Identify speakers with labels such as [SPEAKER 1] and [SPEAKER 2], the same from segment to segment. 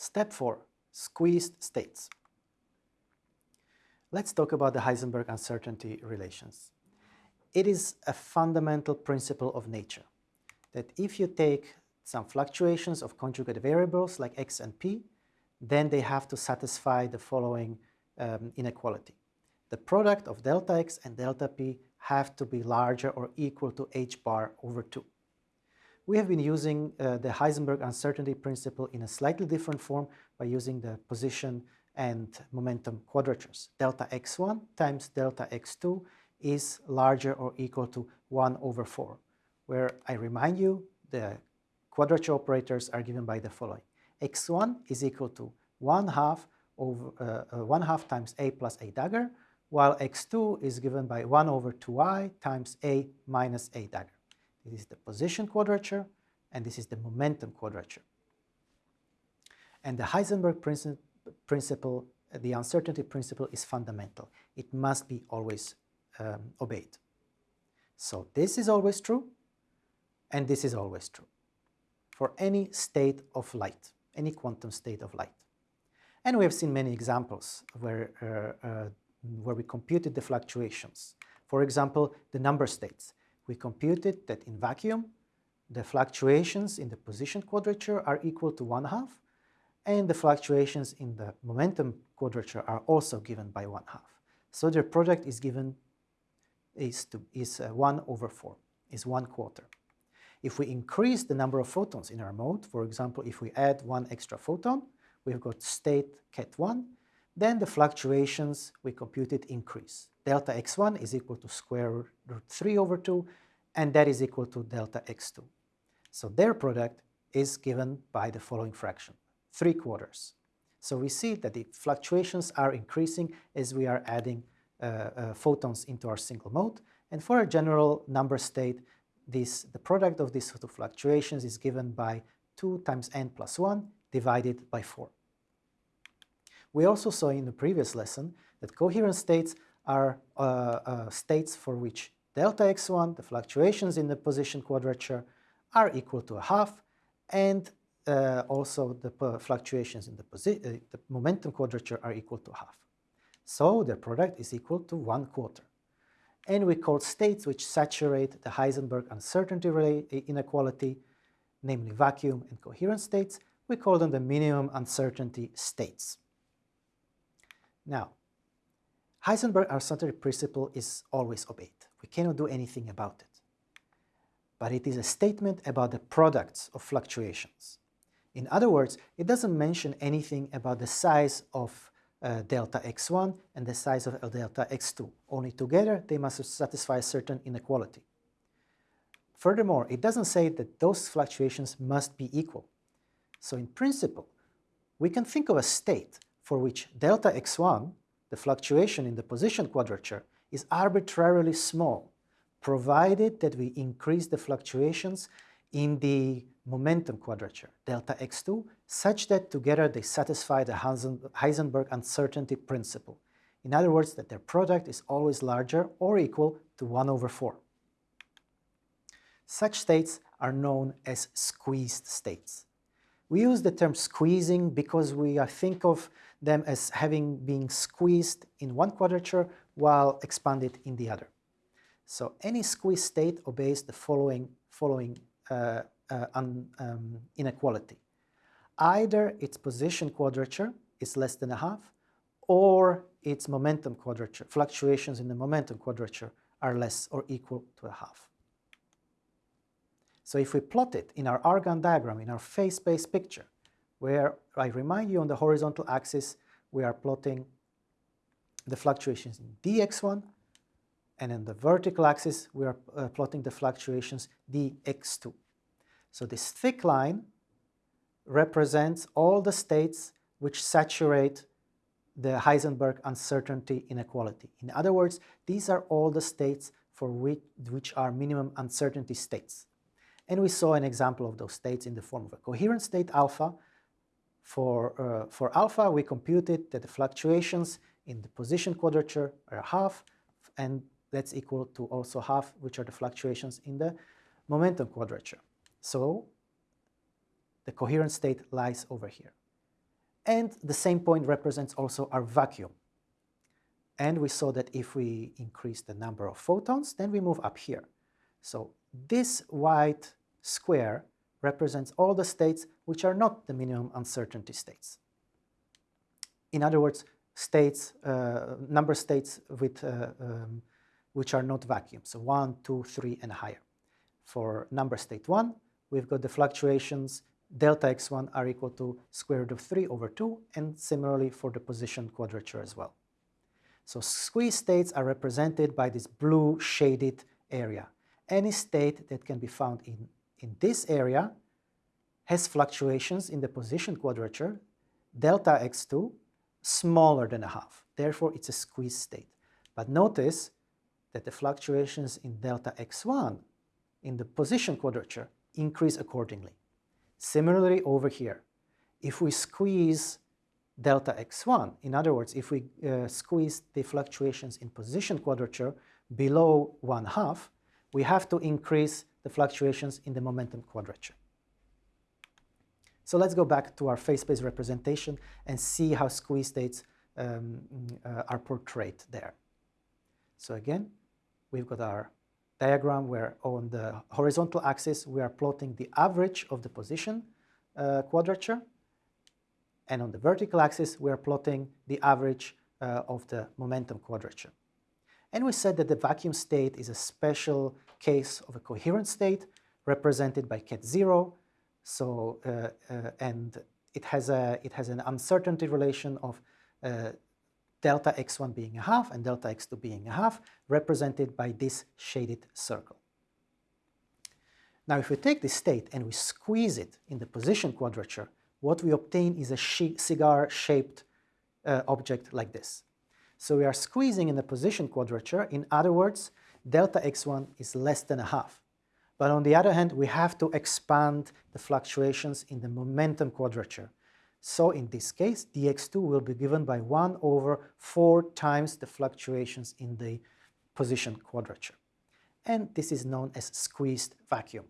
[SPEAKER 1] Step 4. Squeezed states. Let's talk about the Heisenberg uncertainty relations. It is a fundamental principle of nature that if you take some fluctuations of conjugate variables like x and p, then they have to satisfy the following um, inequality. The product of delta x and delta p have to be larger or equal to h bar over 2. We have been using uh, the Heisenberg uncertainty principle in a slightly different form by using the position and momentum quadratures. Delta x1 times delta x2 is larger or equal to 1 over 4, where I remind you the quadrature operators are given by the following. x1 is equal to 1 half over uh, uh, 1 half times a plus a dagger, while x2 is given by 1 over 2i times a minus a dagger. This is the position quadrature, and this is the momentum quadrature. And the Heisenberg principle, the uncertainty principle is fundamental. It must be always um, obeyed. So this is always true, and this is always true for any state of light, any quantum state of light. And we have seen many examples where, uh, uh, where we computed the fluctuations. For example, the number states. We computed that in vacuum, the fluctuations in the position quadrature are equal to one half, and the fluctuations in the momentum quadrature are also given by one half. So their product is given is, to, is uh, 1 over 4, is 1 quarter. If we increase the number of photons in our mode, for example, if we add one extra photon, we've got state ket1, then the fluctuations we computed increase. Delta x1 is equal to square root 3 over 2, and that is equal to delta x2. So their product is given by the following fraction, 3 quarters. So we see that the fluctuations are increasing as we are adding uh, uh, photons into our single mode. And for a general number state, this, the product of these two fluctuations is given by 2 times n plus 1 divided by 4. We also saw in the previous lesson that coherent states are uh, uh, states for which delta x1, the fluctuations in the position quadrature, are equal to a half, and uh, also the fluctuations in the, uh, the momentum quadrature are equal to half. So their product is equal to one quarter. And we call states which saturate the Heisenberg uncertainty inequality, namely vacuum and coherent states, we call them the minimum uncertainty states. Now, Heisenberg uncertainty principle is always obeyed. We cannot do anything about it. But it is a statement about the products of fluctuations. In other words, it doesn't mention anything about the size of uh, delta x1 and the size of delta x2. Only together they must satisfy a certain inequality. Furthermore, it doesn't say that those fluctuations must be equal. So in principle, we can think of a state for which delta x1, the fluctuation in the position quadrature, is arbitrarily small, provided that we increase the fluctuations in the momentum quadrature, delta x2, such that together they satisfy the Heisenberg uncertainty principle. In other words, that their product is always larger or equal to 1 over 4. Such states are known as squeezed states. We use the term squeezing because we think of them as having been squeezed in one quadrature while expanded in the other. So any squeezed state obeys the following, following uh, uh, un, um, inequality. Either its position quadrature is less than a half, or its momentum quadrature, fluctuations in the momentum quadrature are less or equal to a half. So if we plot it in our Argand diagram, in our phase space picture, where I remind you on the horizontal axis, we are plotting the fluctuations in dx1, and in the vertical axis, we are uh, plotting the fluctuations dx2. So this thick line represents all the states which saturate the Heisenberg uncertainty inequality. In other words, these are all the states for which, which are minimum uncertainty states. And we saw an example of those states in the form of a coherent state alpha. For, uh, for alpha, we computed that the fluctuations in the position quadrature are half, and that's equal to also half, which are the fluctuations in the momentum quadrature. So the coherent state lies over here. And the same point represents also our vacuum. And we saw that if we increase the number of photons, then we move up here. So this white square represents all the states which are not the minimum uncertainty states. In other words, states, uh, number states with, uh, um, which are not vacuum, so 1, 2, 3, and higher. For number state 1, we've got the fluctuations delta x1 are equal to square root of 3 over 2, and similarly for the position quadrature as well. So squeeze states are represented by this blue shaded area. Any state that can be found in, in this area has fluctuations in the position quadrature, delta x2, smaller than a half. Therefore, it's a squeeze state. But notice that the fluctuations in delta x1 in the position quadrature increase accordingly. Similarly over here, if we squeeze delta x1, in other words, if we uh, squeeze the fluctuations in position quadrature below one half, we have to increase the fluctuations in the momentum quadrature. So let's go back to our phase space representation and see how squeeze states um, uh, are portrayed there. So again, we've got our diagram where on the horizontal axis we are plotting the average of the position uh, quadrature and on the vertical axis we are plotting the average uh, of the momentum quadrature. And we said that the vacuum state is a special case of a coherent state represented by ket 0 so, uh, uh, and it has, a, it has an uncertainty relation of uh, delta x1 being a half and delta x2 being a half, represented by this shaded circle. Now, if we take this state and we squeeze it in the position quadrature, what we obtain is a cigar-shaped uh, object like this. So we are squeezing in the position quadrature. In other words, delta x1 is less than a half. But on the other hand, we have to expand the fluctuations in the momentum quadrature. So in this case, dx2 will be given by 1 over 4 times the fluctuations in the position quadrature. And this is known as squeezed vacuum.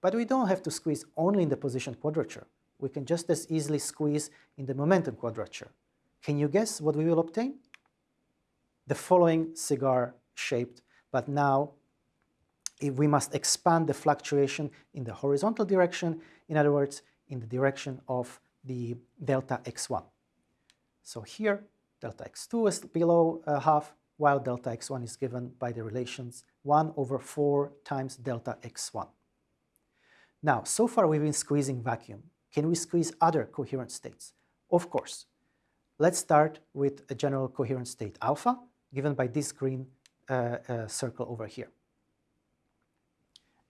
[SPEAKER 1] But we don't have to squeeze only in the position quadrature. We can just as easily squeeze in the momentum quadrature. Can you guess what we will obtain? The following cigar-shaped, but now we must expand the fluctuation in the horizontal direction, in other words, in the direction of the delta x1. So here, delta x2 is below uh, half, while delta x1 is given by the relations 1 over 4 times delta x1. Now, so far we've been squeezing vacuum. Can we squeeze other coherent states? Of course. Let's start with a general coherent state alpha, given by this green uh, uh, circle over here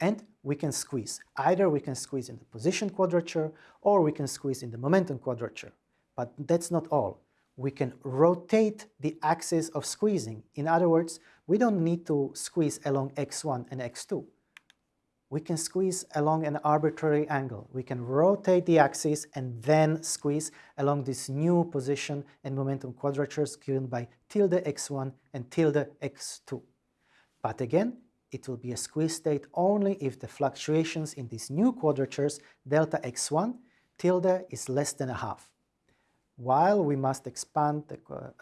[SPEAKER 1] and we can squeeze. Either we can squeeze in the position quadrature or we can squeeze in the momentum quadrature. But that's not all. We can rotate the axis of squeezing. In other words, we don't need to squeeze along x1 and x2. We can squeeze along an arbitrary angle. We can rotate the axis and then squeeze along this new position and momentum quadratures given by tilde x1 and tilde x2. But again, it will be a squeeze state only if the fluctuations in these new quadratures delta x1 tilde is less than a half, while we must expand the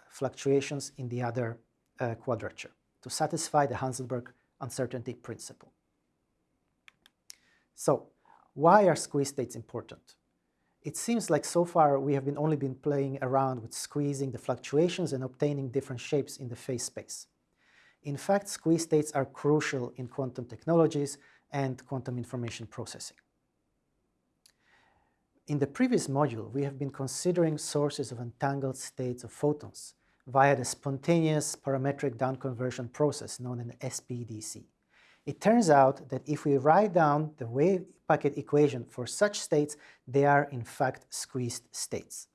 [SPEAKER 1] fluctuations in the other uh, quadrature to satisfy the Heisenberg uncertainty principle. So, why are squeeze states important? It seems like so far we have been only been playing around with squeezing the fluctuations and obtaining different shapes in the phase space. In fact, squeeze states are crucial in quantum technologies and quantum information processing. In the previous module, we have been considering sources of entangled states of photons via the spontaneous parametric down-conversion process known as SPDC. It turns out that if we write down the wave packet equation for such states, they are in fact squeezed states.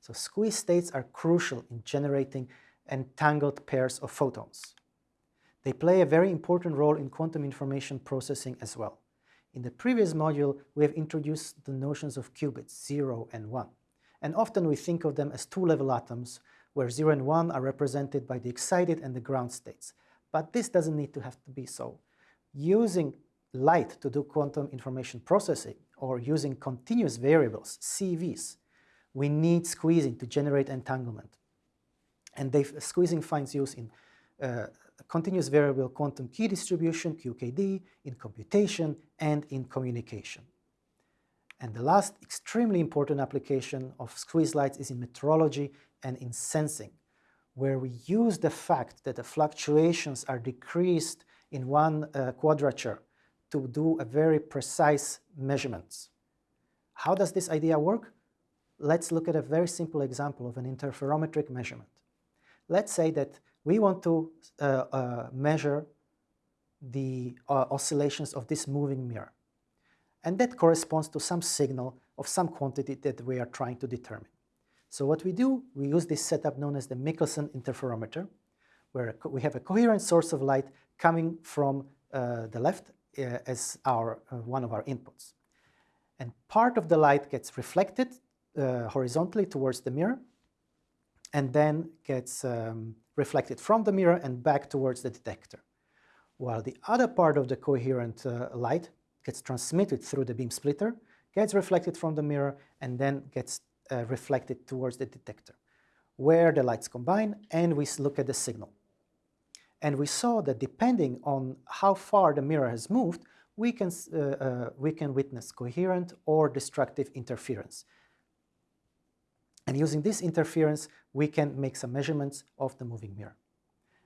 [SPEAKER 1] So squeezed states are crucial in generating entangled pairs of photons. They play a very important role in quantum information processing as well. In the previous module, we have introduced the notions of qubits, 0 and 1. And often we think of them as two-level atoms, where 0 and 1 are represented by the excited and the ground states. But this doesn't need to have to be so. Using light to do quantum information processing, or using continuous variables, CVs, we need squeezing to generate entanglement. And squeezing finds use in uh, continuous variable quantum key distribution, QKD, in computation, and in communication. And the last extremely important application of squeeze lights is in metrology and in sensing, where we use the fact that the fluctuations are decreased in one uh, quadrature to do a very precise measurements. How does this idea work? Let's look at a very simple example of an interferometric measurement. Let's say that we want to uh, uh, measure the uh, oscillations of this moving mirror. And that corresponds to some signal of some quantity that we are trying to determine. So what we do, we use this setup known as the Michelson interferometer, where we have a coherent source of light coming from uh, the left uh, as our, uh, one of our inputs. And part of the light gets reflected uh, horizontally towards the mirror and then gets um, reflected from the mirror and back towards the detector. While the other part of the coherent uh, light gets transmitted through the beam splitter, gets reflected from the mirror, and then gets uh, reflected towards the detector, where the lights combine and we look at the signal. And we saw that depending on how far the mirror has moved, we can, uh, uh, we can witness coherent or destructive interference. And using this interference, we can make some measurements of the moving mirror.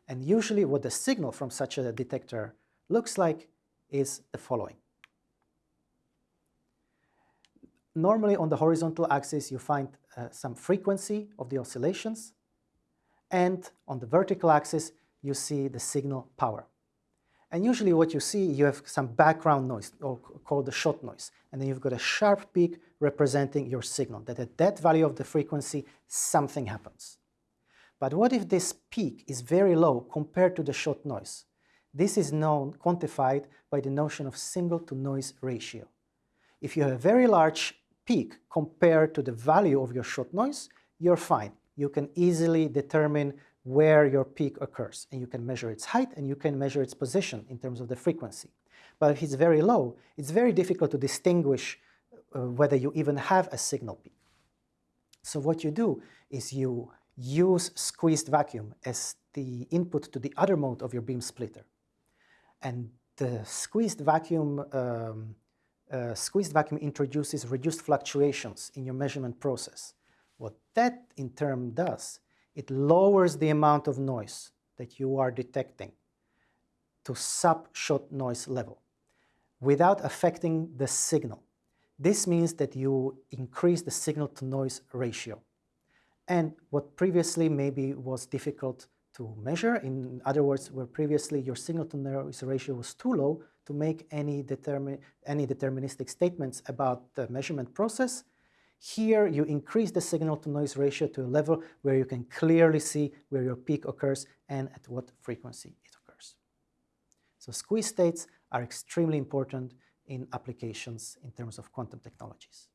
[SPEAKER 1] And usually what the signal from such a detector looks like is the following. Normally on the horizontal axis you find uh, some frequency of the oscillations and on the vertical axis you see the signal power. And usually what you see, you have some background noise, or called the shot noise. And then you've got a sharp peak representing your signal, that at that value of the frequency, something happens. But what if this peak is very low compared to the shot noise? This is known, quantified by the notion of signal to noise ratio. If you have a very large peak compared to the value of your shot noise, you're fine. You can easily determine where your peak occurs. And you can measure its height and you can measure its position in terms of the frequency. But if it's very low, it's very difficult to distinguish uh, whether you even have a signal peak. So what you do is you use squeezed vacuum as the input to the other mode of your beam splitter. And the squeezed vacuum, um, uh, squeezed vacuum introduces reduced fluctuations in your measurement process. What that in turn does it lowers the amount of noise that you are detecting to sub-shot noise level without affecting the signal. This means that you increase the signal-to-noise ratio. And what previously maybe was difficult to measure, in other words, where previously your signal-to-noise ratio was too low to make any, determi any deterministic statements about the measurement process, here you increase the signal-to-noise ratio to a level where you can clearly see where your peak occurs and at what frequency it occurs. So squeeze states are extremely important in applications in terms of quantum technologies.